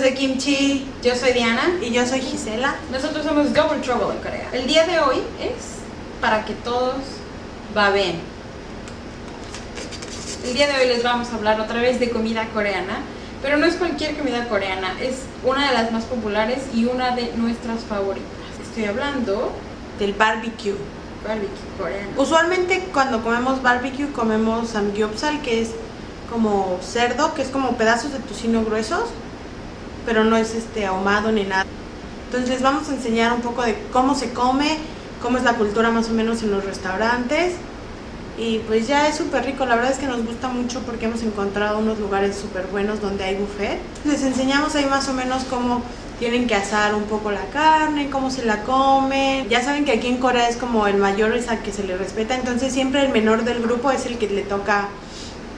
de kimchi. Yo soy Diana. Y yo soy Gisela. Nosotros somos Double Trouble en Corea. El día de hoy es para que todos va bien. El día de hoy les vamos a hablar otra vez de comida coreana, pero no es cualquier comida coreana, es una de las más populares y una de nuestras favoritas. Estoy hablando Del barbecue. barbecue coreano. Usualmente cuando comemos barbecue comemos samgyeopsal, que es como cerdo, que es como pedazos de tocino gruesos, pero no es este ahumado ni nada. Entonces les vamos a enseñar un poco de cómo se come, cómo es la cultura más o menos en los restaurantes. Y pues ya es súper rico, la verdad es que nos gusta mucho porque hemos encontrado unos lugares súper buenos donde hay buffet. Les enseñamos ahí más o menos cómo tienen que asar un poco la carne, cómo se la comen. Ya saben que aquí en Corea es como el mayor es al que se le respeta, entonces siempre el menor del grupo es el que le toca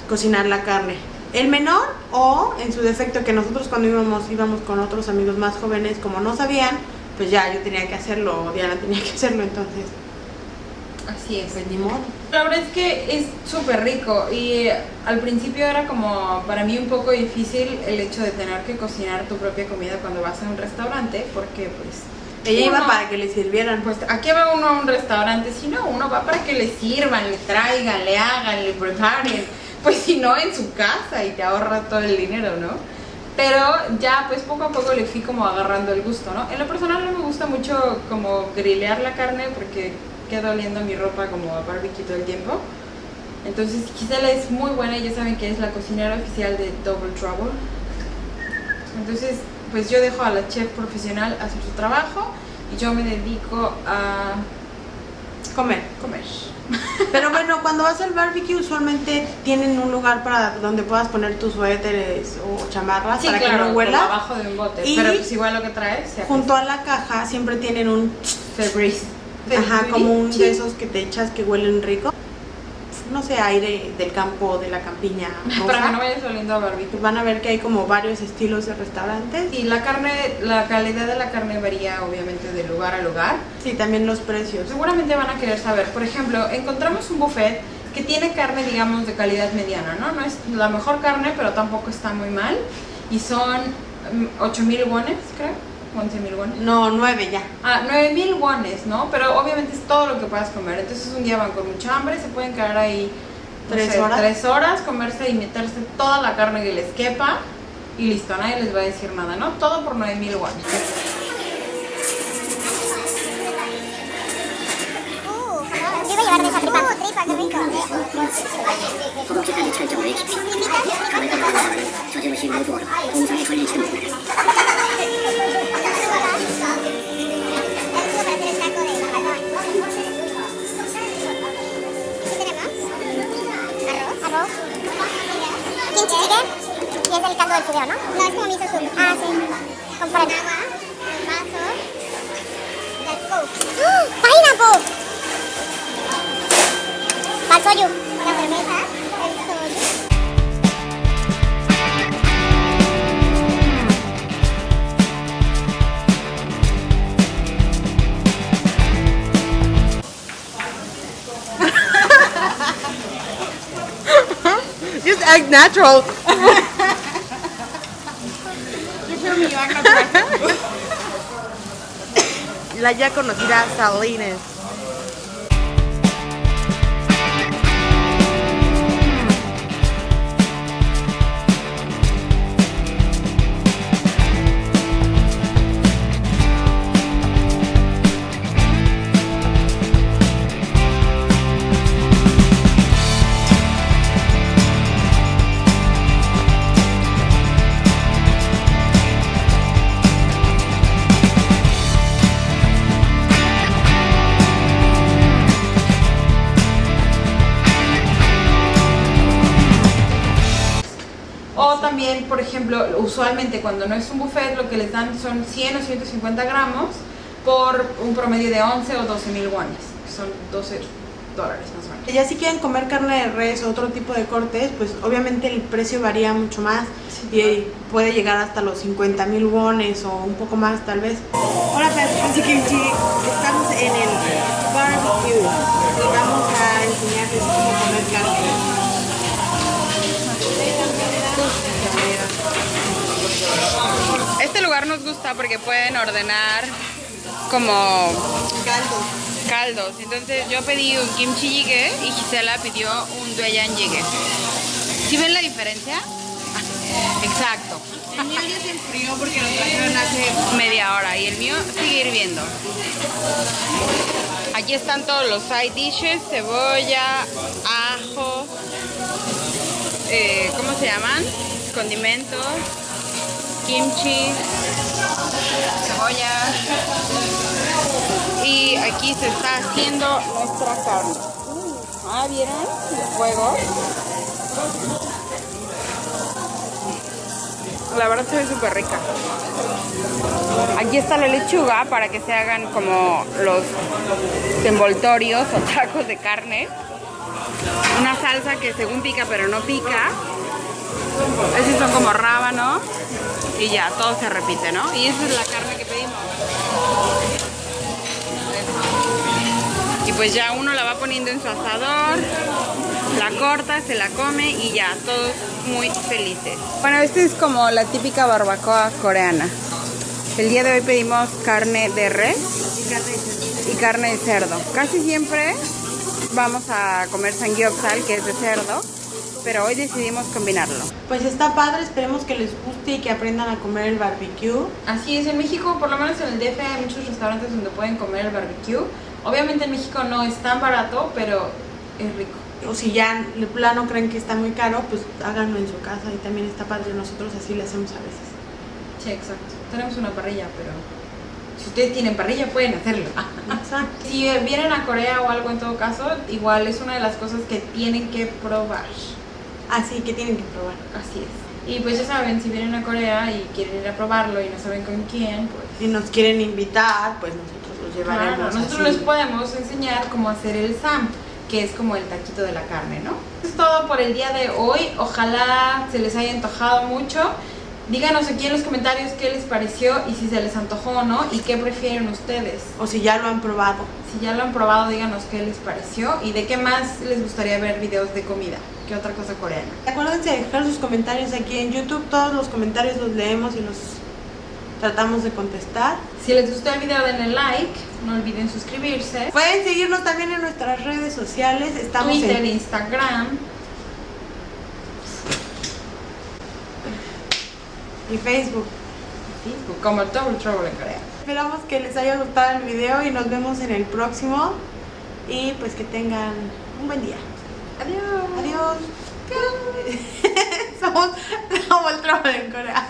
cocinar la carne. El menor o en su defecto que nosotros cuando íbamos íbamos con otros amigos más jóvenes como no sabían, pues ya yo tenía que hacerlo, Diana tenía que hacerlo, entonces Así es. pues ni modo. La verdad es que es súper rico y eh, al principio era como para mí un poco difícil el hecho de tener que cocinar tu propia comida cuando vas a un restaurante porque pues Ella iba uno- para que le sirvieran. pues ¿a qué va uno a un restaurante? Si no, uno va para que le sirvan, le traigan, le hagan, le preparen pues si no en su casa y te ahorra todo el dinero, ¿no? Pero ya pues poco a poco le fui como agarrando el gusto, ¿no? En lo personal no me gusta mucho como grillear la carne porque queda oliendo mi ropa como a barbecue todo el tiempo. Entonces Gisela es muy buena y ya saben que es la cocinera oficial de Double Trouble. Entonces pues yo dejo a la chef profesional hacer su trabajo y yo me dedico a Comer. comer. Pero bueno, cuando vas al barbecue usualmente tienen un lugar para donde puedas poner tus suéteres o chamarras Sí, para claro, que no huela. abajo de un bote. Y pero pues igual lo que traes se Junto a la caja siempre tienen un Febreze. Ajá, como un de esos que te echas que huelen rico. No sé, aire del campo, de la campiña. Para rosa. que no vayas oliendo a barbecue. Van a ver que hay como varios estilos de restaurantes. Y la carne, la calidad de la carne varía obviamente de lugar a lugar. Sí, también los precios. Seguramente van a querer saber. Por ejemplo, encontramos un buffet que tiene carne, digamos, de calidad mediana, ¿no? No es la mejor carne, pero tampoco está muy mal. Y son mm, 8000 wones, creo. 11000 wones. No, nueve ya. Ah, 9000 wones, ¿no? Pero obviamente es todo lo que puedas comer. Entonces un día van con mucha hambre, se pueden quedar ahí no Tres sé, horas. tres horas, comerse y meterse toda la carne que les quepa y listo, nadie les va a decir nada, ¿no? Todo por 9000 wones. Caldo del fideo, ¿no? No, es como miso. Ah, sí. Con. Agua. Vasos. El coke. ¡Oh! ¡Pineapple! Va el soju. La cerveza. Just act natural. La ya conocida Salines. También, por ejemplo, usualmente cuando no es un buffet, lo que les dan son 100 o 150 gramos por un promedio de 11 o 12 mil wones, que son 12 dólares más o menos. Ya si quieren comer carne de res o otro tipo de cortes, pues obviamente el precio varía mucho más y puede llegar hasta los 50 mil wones o un poco más tal vez. Hola, Fancy Kimchi, estamos en el barbecue y vamos a enseñarles cómo comer carne. Este lugar nos gusta porque pueden ordenar como Caldo. caldos. Entonces yo pedí un kimchi jjigae y Gisela pidió un doyan jjigae. ¿Sí ven la diferencia? Exacto. El mío ya se enfrió porque lo trajeron hace Media hora y el mío sigue hirviendo. Aquí están todos los side dishes, cebolla, ajo, eh, ¿cómo se llaman? Condimentos, kimchi, cebolla. Y aquí se está haciendo nuestra carne. Ah, ¿vieron? El fuego. La verdad se ve súper rica. Aquí está la lechuga para que se hagan como los envoltorios o tacos de carne. Una salsa que según pica pero no pica. Esos son como rábano. Y ya, todo se repite, ¿no? Y esa es la carne que pedimos. Y pues ya uno la va poniendo en su asador, la corta, se la come y ya, todos muy felices. Bueno, esta es como la típica barbacoa coreana. El día de hoy pedimos carne de res y carne de cerdo. Casi siempre vamos a comer sangyopsal, que es de cerdo, pero hoy decidimos combinarlo. Pues está padre, esperemos que les guste y que aprendan a comer el barbecue. Así es, en México, por lo menos en el DF, hay muchos restaurantes donde pueden comer el barbecue. Obviamente en México no es tan barato, pero es rico. O si ya de plano creen que está muy caro, pues háganlo en su casa y también está padre. Nosotros así lo hacemos a veces. Sí, exacto. Tenemos una parrilla, pero si ustedes tienen parrilla pueden hacerlo. Exacto. Si vienen a Corea o algo en todo caso, igual es una de las cosas que tienen que probar. Así que tienen que probar. Así es. Y pues ya saben, si vienen a Corea y quieren ir a probarlo y no saben con quién, pues Si nos quieren invitar, pues nosotros los llevaremos. Claro, nosotros así. les podemos enseñar cómo hacer el SAM, que es como el taquito de la carne, ¿no? Eso es todo por el día de hoy. Ojalá se les haya antojado mucho. Díganos aquí en los comentarios qué les pareció y si se les antojó o no y qué prefieren ustedes. O si ya lo han probado. Si ya lo han probado, díganos qué les pareció y de qué más les gustaría ver videos de comida. ¿Qué otra cosa coreana? Acuérdense de dejar sus comentarios aquí en YouTube. Todos los comentarios los leemos y los tratamos de contestar. Si les gustó el video denle like, no olviden suscribirse. Pueden seguirnos también en nuestras redes sociales. Estamos Twitter, en Instagram. y Facebook. Facebook, como Double Trouble en Corea. Esperamos que les haya gustado el video y nos vemos en el próximo. Y pues que tengan un buen día. Adiós. Adiós. Somos Double Trouble en Corea.